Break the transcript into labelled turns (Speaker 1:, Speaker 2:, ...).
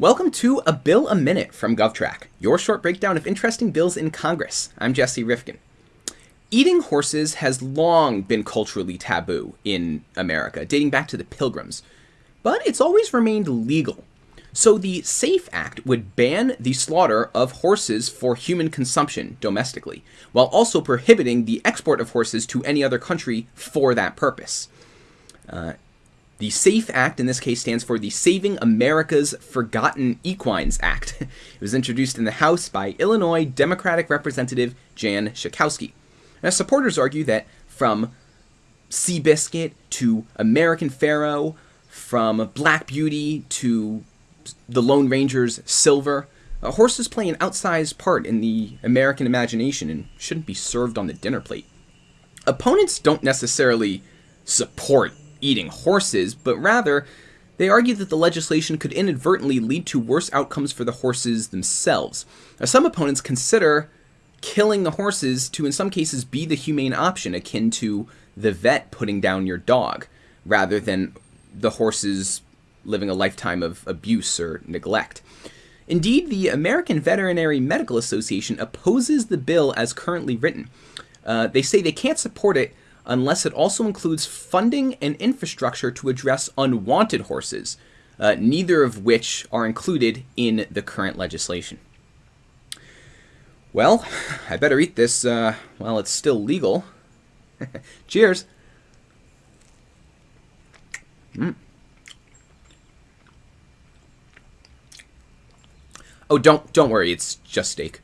Speaker 1: Welcome to A Bill a Minute from GovTrack, your short breakdown of interesting bills in Congress. I'm Jesse Rifkin. Eating horses has long been culturally taboo in America, dating back to the Pilgrims, but it's always remained legal. So the SAFE Act would ban the slaughter of horses for human consumption domestically, while also prohibiting the export of horses to any other country for that purpose. Uh, the SAFE Act in this case stands for the Saving America's Forgotten Equines Act. it was introduced in the House by Illinois Democratic Representative Jan Schakowsky. Now, supporters argue that from Seabiscuit to American Pharoah, from Black Beauty to the Lone Ranger's Silver, uh, horses play an outsized part in the American imagination and shouldn't be served on the dinner plate. Opponents don't necessarily support eating horses, but rather they argue that the legislation could inadvertently lead to worse outcomes for the horses themselves. Now, some opponents consider killing the horses to, in some cases, be the humane option, akin to the vet putting down your dog, rather than the horses living a lifetime of abuse or neglect. Indeed, the American Veterinary Medical Association opposes the bill as currently written. Uh, they say they can't support it unless it also includes funding and infrastructure to address unwanted horses, uh, neither of which are included in the current legislation. Well, I better eat this uh, while it's still legal. Cheers! Mm. Oh, don't don't worry, it's just steak.